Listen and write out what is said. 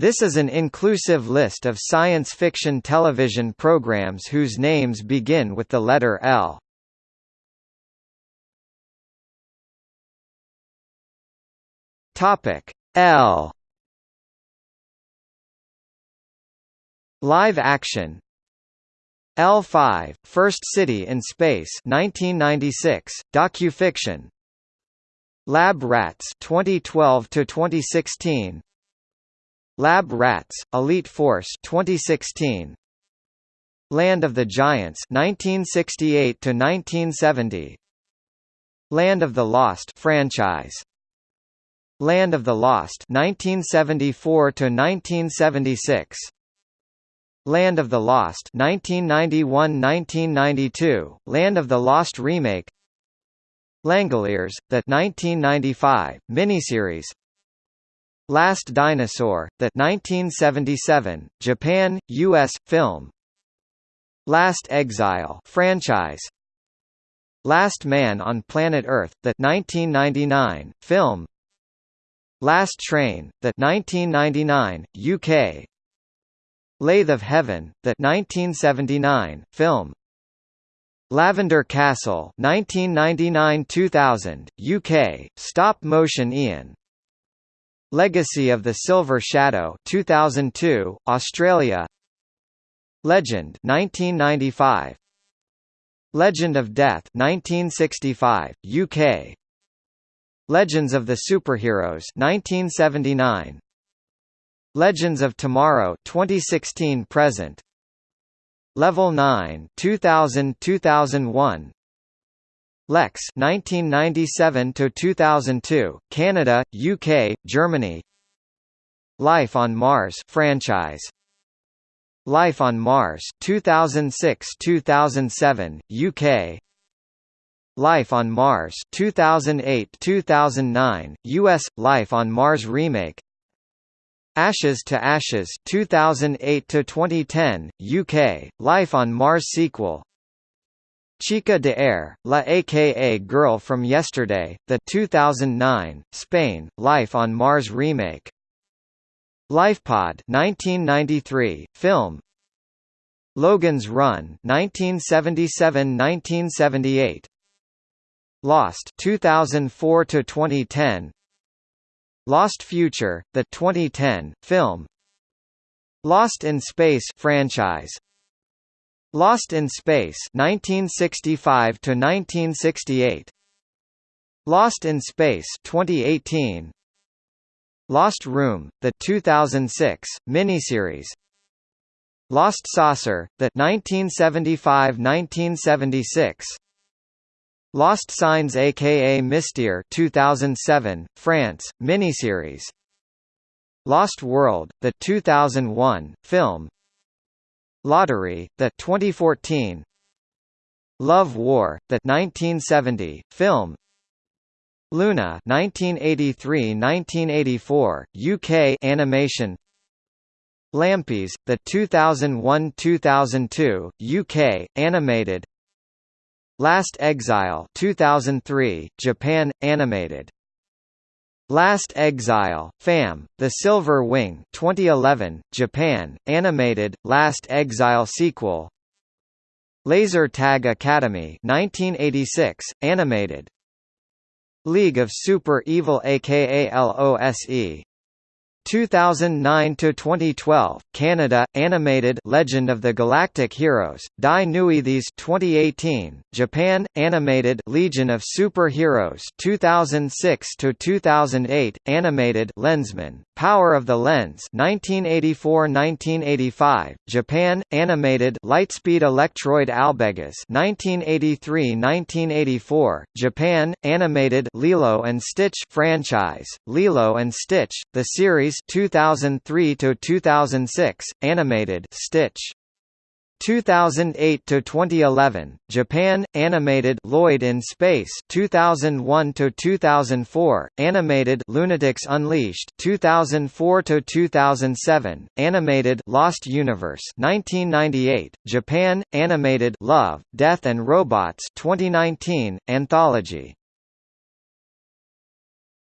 This is an inclusive list of science fiction television programs whose names begin with the letter L. Topic L. Live action. L5 First City in Space 1996 docufiction. Lab Rats 2012 to 2016 Lab Rats, Elite Force 2016. Land of the Giants 1968 to 1970. Land of the Lost franchise. Land of the Lost 1974 to 1976. Land of the Lost 1991-1992, Land of the Lost remake. Langoliers, the 1995 miniseries Last Dinosaur, the 1977 Japan US film. Last Exile franchise. Last Man on Planet Earth, the 1999 film. Last Train, the 1999 UK. Lathe of Heaven, the 1979 film. Lavender Castle 1999-2000 UK stop motion Ian Legacy of the Silver Shadow 2002, Australia. Legend 1995 Legend of Death 1965, UK Legends of the Superheroes 1979 Legends of Tomorrow 2016 present. Level 9 2000-2001 Lexx 1997 to 2002 Canada UK Germany. Life on Mars franchise. Life on Mars 2006-2007 UK Life on Mars 2008-2009 US Life on Mars remake. Ashes to Ashes 2008 to 2010 UK Life on Mars sequel Chica de ayer, La aka Girl from Yesterday, the 2009, Spain, Life on Mars remake. LifePod 1993, film. Logan's Run 1977-1978 Lost 2004 to 2010 Lost Future the 2010 film. Lost in Space franchise Lost in Space 1965 to 1968 Lost in Space 2018 Lost Room the 2006 miniseries. Lost Saucer the 1975-1976 Lost Signs aka Mystère 2007 France miniseries. Lost World the 2001 film Lottery, the 2014 Love War, the 1970 film. Luna 1983-1984 UK animation. Lampies, the 2001-2002 UK animated. Last Exile 2003 Japan animated Last Exile, FAM, The Silver Wing 2011, Japan, animated, Last Exile sequel. Laser Tag Academy 1986, animated. League of Super Evil aka LOSE 2009 to 2012 Canada animated Legend of the Galactic Heroes Die Neue These 2018 Japan animated Legion of Super-Heroes 2006 to 2008 animated Lensman Power of the Lens 1984-1985 Japan animated Lightspeed Electroid Albegas 1983-1984 Japan animated Lilo and Stitch franchise Lilo and Stitch the series 2003–2006, animated Stitch 2008 to 2011 Japan animated Lloyd in Space 2001 to 2004 animated Lunatics Unleashed 2004 to 2007 animated Lost Universe 1998 Japan animated Love Death and Robots 2019 anthology